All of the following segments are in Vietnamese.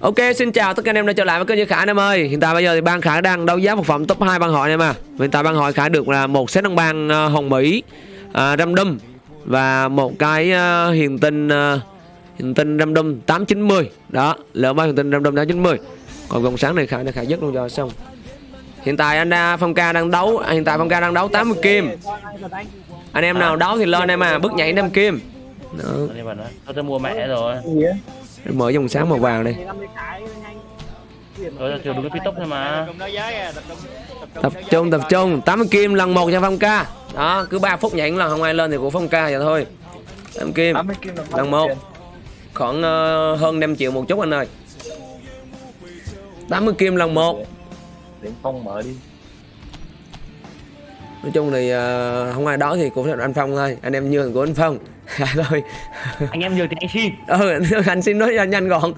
Ok, xin chào tất cả anh em đã trở lại với kênh Như Khải anh em ơi. Hiện tại bây giờ thì ban Khải đang đấu giá một phẩm top 2 ban hội anh em à. Hiện tại ban hội Khải được là một set đồng bang uh, Hồng Mỹ, uh, Random và một cái uh, hiền tinh uh, hiền tinh Random 890. Đó, lượng ba hiền tinh Random 890. Còn vòng sáng này Khải này Khải dứt luôn cho xong. Hiện tại anh uh, Phong Ca đang đấu, hiện tại Phong Ca đang đấu 80 kim. Anh em nào đấu thì lên em à, bước nhảy 5 kim. Đó, tôi mua mẹ rồi mở dòng sáng màu vàng đây. Tôi kiểu đúng cái phi tốc thôi mà. Tập trung tập trung. 80 kim lần một cho phong ca. Đó cứ 3 phút nhảy lần không ai lên thì của phong ca vậy thôi. 8 kim. Lần một khoảng ờ, hơn 5 triệu một chút anh ơi. 80 kim lần một. Điện phong mở đi. Nói chung thì ờ, không ai đó thì cũng là anh phong thôi. Anh em nhường của anh phong Dạ thôi. Anh em nhường thì anh xin. Ừ, anh xin nói nhanh, gọn.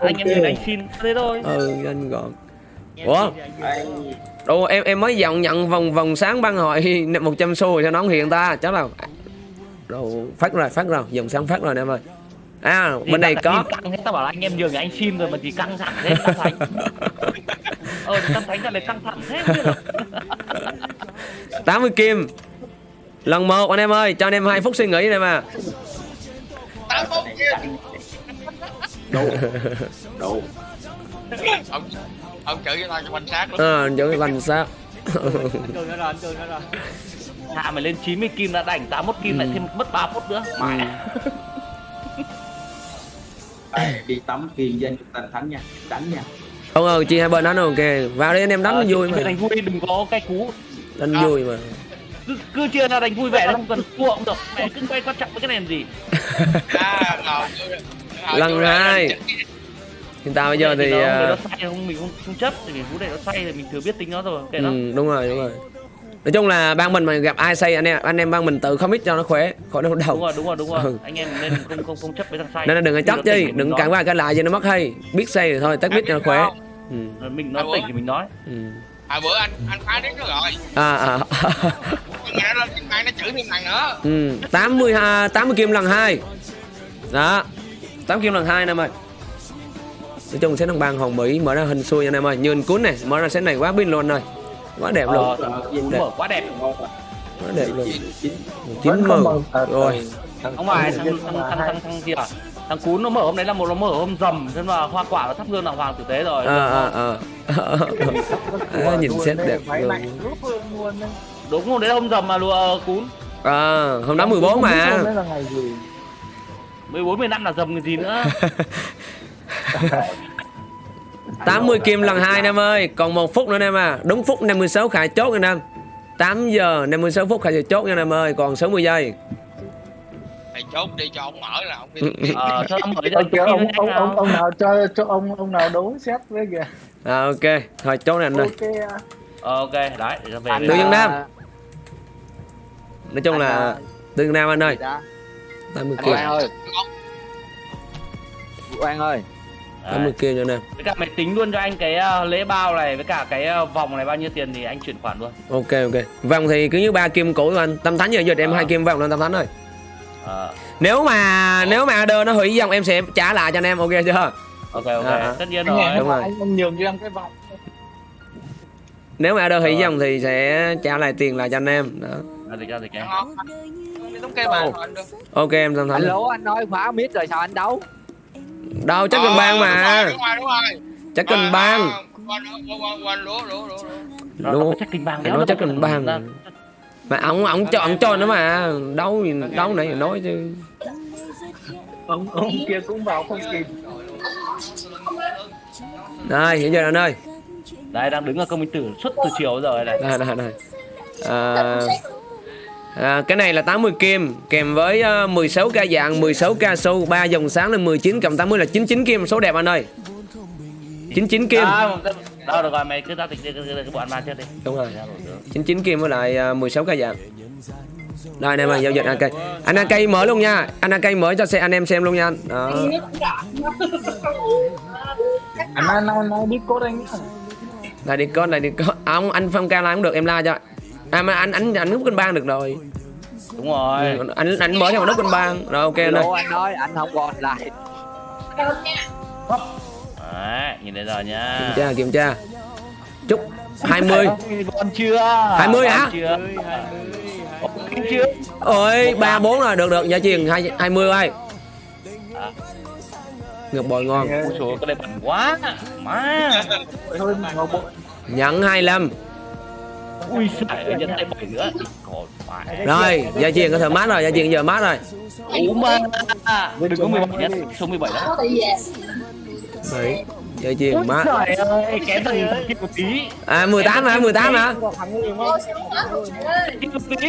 Anh em thì anh xin Thế thôi. Ừ nhanh gọn. Ủa? Ủa em em mới dọn nhận vòng vòng sáng ban hội 100 xu rồi cho nó không hiện ta chắc là Đồ phát rồi phát rồi dòng sáng phát rồi nè em ơi. À Thì bên này có căng hết tao bảo là anh em nhường anh xin rồi mà chỉ căng thẳng thế căng thẳng Ờ căng ra lại căng thẳng thế được 80 kim lần một anh em ơi cho anh em hai phút suy nghĩ này mà. Đủ ông ông chửi cho tao cho quan sát luôn à, giữ lành sao Hạ mày lên 90 kim đã đảnh 81 kim lại thêm mất 3 phút nữa Mẹ Đi tắm kiền danh tành thắng nha Đánh nha. Không ừ chị hai bên đánh ok vào đi anh em đánh Ờ, nó vui mà. Đánh vui đừng có cái cú. Đánh À. vui mà cứ, cứ chia ra đánh vui vẻ không cần cũng được. Mẹ cứ quay quan trọng với cái này làm gì? À rồi lần hai. hiện tại bây giờ thì nó, à, nó sai không? Mình không, không chấp thì cú này nó sai thì mình thừa biết tính nó rồi kệ nó. ừ, đúng rồi đúng rồi. Nói chung là ban mình mà gặp ai say anh em anh em ban mình tự không ít cho nó khỏe khỏi đau đúng đầu rồi đúng rồi đúng rồi. Ừ. anh em nên không không không chấp với thằng sai nên là đừng có chấp chứ đừng cản qua cái lại cho nó mất hay. Biết say thì thôi tắt biết cho nó khỏe. ừ. Mình nói À, tỉnh thì mình nói. Ừ. hồi bữa anh anh phá đứt nó rồi. À à. Nó lên trên mạng nó chửi thêm thằng nữa. Ừ. 80 ha 80 kim lần hai. Đó 8 kim lần hai anh em ơi. Nói chung sẽ thằng bang hồng mỹ mở ra hình xui anh em ơi. Như anh cuốn này mở ra set này quá pin luôn rồi. Quá đẹp luôn. Ờ, mở quá đẹp quá đẹp luôn. Chín chín màu. rồi. không phải thằng thằng thằng thằng thằng gì à thằng cún nó mở hôm đấy là một nó mở hôm rầm thế mà hoa quả nó thắp hương đàng hoàng tử tế rồi. À à à à, nhìn set đẹp luôn. đúng hôm đấy là hôm rầm mà lùa cún. À hôm đó 14 mà. 14 15 là rầm cái gì nữa? 80 kim lần hai anh em ơi. Còn một phút nữa anh em à. Đúng phút 56 khải chốt anh em 8 giờ 56 phút khải sẽ chốt nha anh em ơi. Còn 60 giây thầy chốt đi cho ông mở là ông đi. Ờ cho ông mở cho Ông, ông, ông nào cho cho ông ông nào đấu xét với kìa. À ok. Thôi chốt này anh ơi. Ok à. Ờ, ok. Đấy để cho về. Anh, Tư Dương à, Nam. nói chung anh, là à, tương nam anh ơi. Dạ. 80 anh kim Quang ơi. Quang ơi. 80 kim cho anh em với cả mày tính luôn cho anh cái ờ, lễ bao này với cả cái ờ, vòng này bao nhiêu tiền thì anh chuyển khoản luôn. Ok ok. Vòng thì cứ như ba kim cũ của anh. Tâm thánh giờ giờ em Ờ. hai kim vòng lên tâm thánh rồi ờ nếu mà nếu mà order nó hủy dòng em sẽ trả lại cho anh em ok chưa ok ok À, à. tất nhiên rồi đúng rồi. anh, nhường cho em cái vòng nếu mà order hủy dòng thì sẽ trả lại tiền lại cho anh em đó rồi đưa ok em tâm thánh alo anh nói khóa mít rồi sao anh đấu đâu chắc cần ban mà đúng rồi đúng rồi chắc cần ban quên quên quên lúa lúa lúa nó Đúng. chắc kinh bang Nó chắc kinh bang. Mà ông ông cho ông cho nó mà đâu gì đâu này nói chứ. Ông ông kia cũng vào không kịp. Đây hiện giờ anh ơi? Đây đang đứng ở công minh tử suốt từ chiều rồi này. Đây đây đây. À, à, cái này là 80 kim kèm với uh, 16 ca dạng 16 ca sâu 3 dòng sáng là 19 cộng 80 là 99 kim. Số đẹp anh ơi. 99 kim. À, đâu được rồi mày cứ giao dịch đi cái, cái bọn ma trước đi. Đúng rồi. Ra rồi, được. 99 kim với lại uh, 16 ca dạng đây anh em ơi giao dịch AK anh AK mở luôn nha. Anh AK mở cho xe anh em xem luôn nha. Đó. Anh nói nói nói code anh đây này đi con à, ông anh phong ca like cũng được em like cho. À mà anh anh anh nút kênh bang được rồi. Đúng rồi. Ừ, anh anh mở theo nút kênh bang. Rồi ok anh ơi Alo, anh nói anh không còn lại nhìn thấy rồi nhá. Kiểm tra kiểm tra. Chúc 20 còn chưa? 20 hả? Còn chưa? Ủa, chưa? Ôi ba bốn rồi. Được được. Hai hai mươi ơi. À. ngược bồi ngon. Ôi trời ơi, cái này bẩn quá. Má. Bộ nhận 25 ui nữa? Còn phải. Rồi giá tiền có thể mát rồi. Giá tiền giờ mát rồi. Ú mà. Đừng có 17 nhất số 17 đó đấy. Giá tiền mát trời ơi kém thằng kia một tí. À 18 hả? 18 hả? Kia một tí.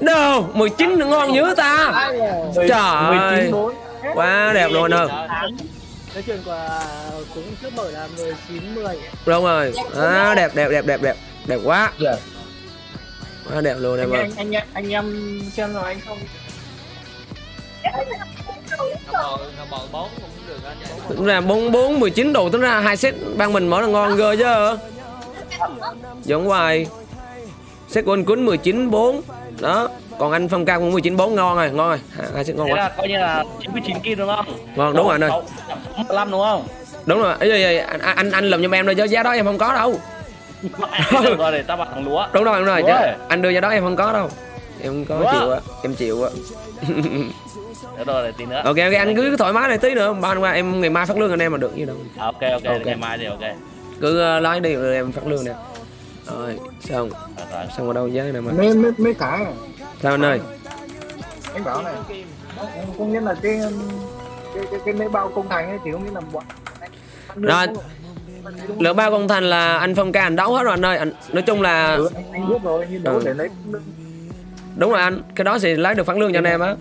Đâu? 19 ngon dữ ta. Trời ơi. quá đẹp luôn đâu. Cái chuyện của cũng trước mở là 19 10 đúng rồi. À, đẹp đẹp đẹp đẹp đẹp. Đẹp quá. Quá đẹp luôn em anh ơi. anh anh anh em xem rồi anh không tính ra 44 19 đồ tính ra hai set ban mình mở là ngon ghê chứ. Giống hoài. Set của anh cuốn 19 4 đó. Còn anh phong ca cũng 19 4 ngon rồi ngon rồi. Hai, set ngon quá. là coi như là 99 kim đúng không? Ngon đúng rồi anh ơi. 15 đúng không? Đúng rồi. Ấy, ấy, anh anh anh lầm giùm em rồi chứ. Giá đó em không có đâu. Rồi để tao bảo thằng lúa. Đúng rồi đúng rồi. Chứ Ủa? anh đưa giá đó em không có đâu. Em không có Ủa? chịu á. Em chịu á được rồi để tí nữa. Ok ok anh cứ thoải mái này tí nữa. Ban qua em ngày mai phát lương anh em mà được như đâu À, ok ok Ok. ngày mai thì ok. Cứ uh, lái đi rồi em phát lương nè. Rồi xong rồi. xong ở đâu giá này mà? Mấy mấy mấy cái sao anh ơi? Anh bảo này có nghĩa là cái cái cái, cái mấy bao công thành ấy thì không nghĩa là bọn Rồi. lượng bao công thành là anh phong ca anh đấu hết rồi anh ơi. Anh nói chung là ừ, anh, anh biết rồi nhưng đâu Ừ. để lấy đúng rồi anh cái đó thì lấy được phát lương cho anh em á.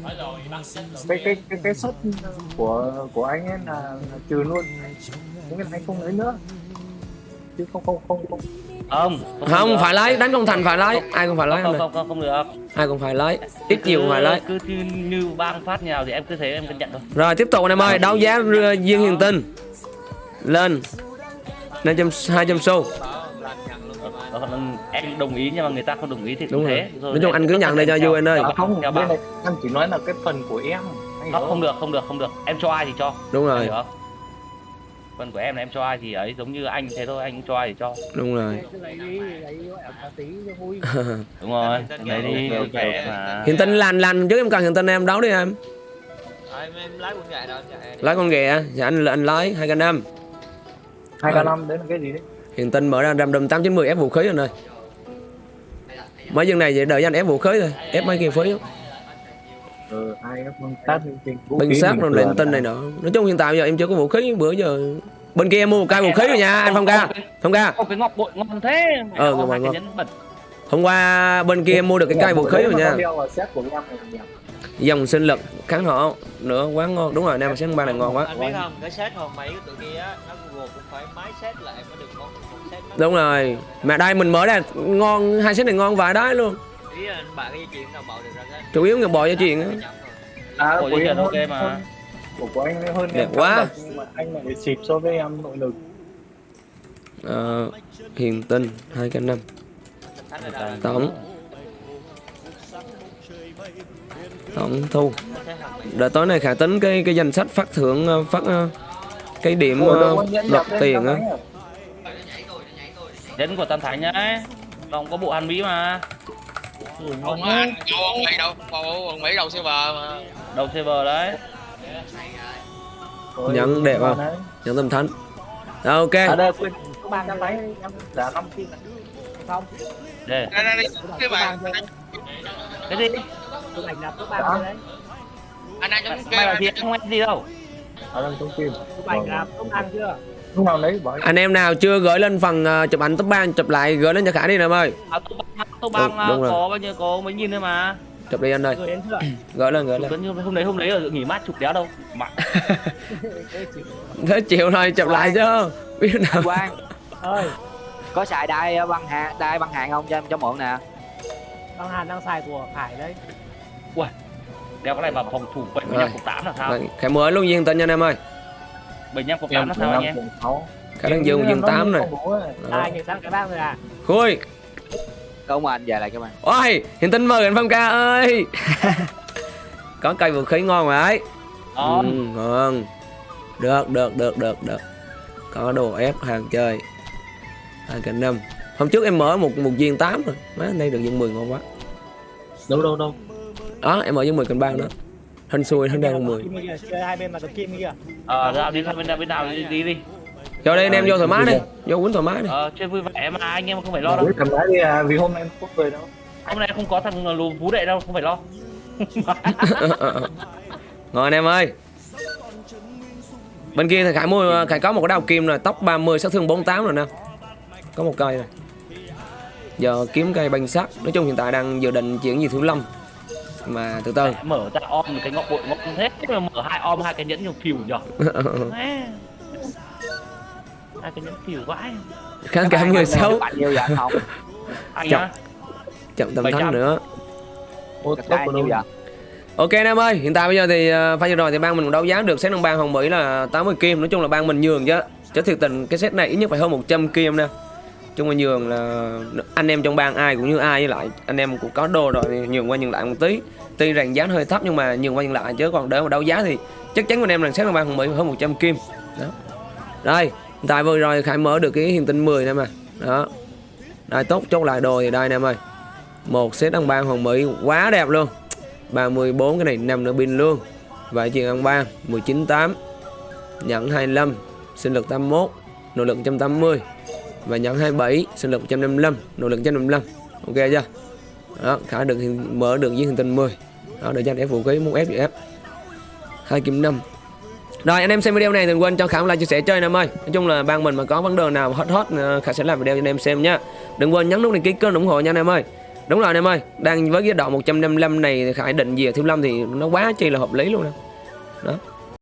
cái cái cái cái suất của của anh ấy là, là trừ luôn. Nghĩa là anh không lấy nữa. Chứ không không không không. Không. Không được. phải lấy đánh công thành phải lấy. Ai cũng phải lấy không không không không được. Ai cũng phải lấy ít nhiều cũng phải lấy. cứ như, như bang phát nào thì em cứ thế em cân nhận thôi. Rồi tiếp tục anh em ơi đấu giá uh, duyên hiền tinh. Lên. 500 200 xu Còn em đồng ý nhưng mà người ta không đồng ý thì cũng đúng rồi. Thế nói chung anh cứ nhận đây cho vui anh ơi. à, không bên này em chỉ nói là cái phần của em anh hiểu không được không được không được. Em cho ai thì cho. Đúng rồi. không? Phần của em là em cho ai thì ấy giống như anh thế thôi anh cho ai thì cho. Đúng rồi. Cứ lấy đi lấy gọi là cá tí cho vui. Đúng rồi. Lấy đi hiện tinh lành lành chứ em cần hiện tinh em đấu đi em. Em lái con ghẹ dạ anh anh lấy hai k năm. Hai k năm đấy là cái gì đấy hiện tinh mở ra tám chín mươi ép vũ khí anh ơi mấy dân này vậy đợi anh ép vũ khí thôi ép mấy kia phí ừ cái phương sát binh sát rồi lên tinh này nọ. Nói chung hiện tại giờ em chưa có vũ khí bữa giờ bên kia em mua một cây vũ khí rồi nha anh phong ca. Phong ca. Ô, cái ngọc bội ngon thế. Mẹ Ờ, ngọc bội ngon. bẩn. Hôm qua bên kia em mua được cái cây vũ khí rồi nha dòng sinh lực kháng họ nữa quá ngon. Đúng rồi anh em set ba này ngon quá. Anh biết không cái set hồn mấy của tụi kia á nó google cũng phải máy set lại mới được nó đúng rồi. Mà đây mình mở ra ngon hai set này ngon vài đái luôn. Ý là bạn cái dây chuyền nào bạo được ra cái chủ yếu người bò cho chuyện á. à em chuyền ok mà. của của anh hơn Đẹp quá. nhưng mà anh lại xịp so với em nội lực. Ờ, hiền tinh hai k năm. Tổng tổng thu. Đợi tối nay khả tính cái cái danh sách phát thưởng ờ, phát ờ, cái điểm ờ, lên tiền á. nhẫn của tam thánh nhá. Còn có bộ hàn mỹ mà. Không á đâu ông mỹ đâu ông mỹ đâu server mà. Đầu server đấy. Ôi, Nhẫn đẹp không? nhận tâm thánh. Rồi, ok. À đây quên đang lấy em giả năm kim này không. Đây. Đây đây cái bạn cái gì tôi ảnh nạp các bạn đấy. Anh đang chống mày là kêu gì không em gì đâu. Ở đây trong kim tôi ảnh nạp các bạn chưa? Anh em nào chưa gửi lên phần ờ, chụp ảnh top 3 chụp lại gửi lên cho khả đi em ơi. À, tô băng tô băng Đúng- à, đúng rồi. có bao nhiêu có mấy nghìn thôi mà. Chụp đi anh ơi. Gửi chưa? Gửi lên gửi lên. hôm đấy hôm đấy ở nghỉ mát chụp đéo đâu. Mà thế chịu thôi chụp lại chứ. Biết nào. Quang. Ơi. Có xài đai băng hàng đai băng hàng không cho em cho mượn nè băng hàn đang xài của khải đấy. Đeo cái này vào phòng thủ 75 cộng 8 là sao? Rồi, khải mới luôn viên tinh nha anh em ơi. 75 cộng 8 là sao anh em? sáu. Khả năng dương dương tám này. ai người sang cái bang rồi à. Khui. Không anh về lại các bạn ôi hiện tinh mời anh phong ca ơi. Có cây vũ khí ngon rồi đấy Đó, ừ, ngon. Được được được được được. Có đồ ép hàng chơi. Hai cái năm hôm trước em mở một một viên 8 rồi. Má nay được viên 10 ngon quá. Đâu đâu đâu? Đó em mở viên 10 cân bang đó hên xui hên đang 10 Kim kia kìa, chơi hai bên mà cầm kim kia. Ờ ra đi ra bên nào bên nào đi đi, đi. cho đây anh em vô thoải mái đi. vô quýnh thoải mái đi. Ờ chơi vui vẻ mà anh em không phải lo đâu. cầm lái đi à, vì hôm nay em không về đâu. Hôm nay không có thằng lù phú đệ đâu không phải lo. Ngồi anh em ơi. Bên kia thì Khải mua Khải có một cái đao kim rồi Tóc 30 sát thương 48 rồi nè. Có một cây rồi Giờ kiếm cây banh sắt Nói chung hiện tại đang dự định chuyển gì thứ lâm. Mà từ từ. Mở ra om một cái ngọc bội ngọc thế. Mà mở hai om hai cái nhẫn nhiều phìu nhở? Hai cái nhẫn phìu vãi. Kháng cả người xấu. á Chậm. tầm 700. thắng nữa. Ok anh em ơi Hiện tại bây giờ thì uh, pha vừa rồi thì ban mình đấu giá được set nông bang Hồng Mỹ là 80 kim. Nói chung là ban mình nhường chứ Chứ thiệt tình. Cái set này ít nhất phải hơn 100 kim nè chung là nhường là anh em trong bang ai cũng như ai với lại anh em cũng có đồ rồi nhường qua nhường lại một tí. Tuy rằng giá hơi thấp nhưng mà nhường qua nhường lại chứ còn để mà đấu giá thì chắc chắn anh em là sáng là bang hồng bị hơn 100 kim. Đó. Đây hiện tại vừa rồi khải mở được cái hiện tinh 10 nè mà. Đó. Đây tốt chốt lại đồ thì đây nè em ơi một set ăn ban hoàng mỹ quá đẹp luôn. 34 cái này nằm nữa pin luôn. Vậy chuyện ăn ban 19 8 nhận 25 sinh lực 81 nội lực 180 và nhận 27 sinh lực 155 nội lực 155 ok chưa? Đó, khả được hiện- mở được với hình tinh 10 đó, để cho anh em vũ khí muốn ép gì ép. Hai kim năm. Rồi, anh em xem video này đừng quên cho khả like, chia sẻ chơi em ơi nói chung là ban mình mà có vấn đề nào hot hot ờ, khả sẽ làm video cho anh em xem nha. Đừng quên nhấn nút đăng ký kênh ủng hộ nha anh em ơi. Đúng rồi anh em ơi, đang với cái độ 155 này khải định về thiếu lâm thì nó quá chi là hợp lý luôn nè. Đó.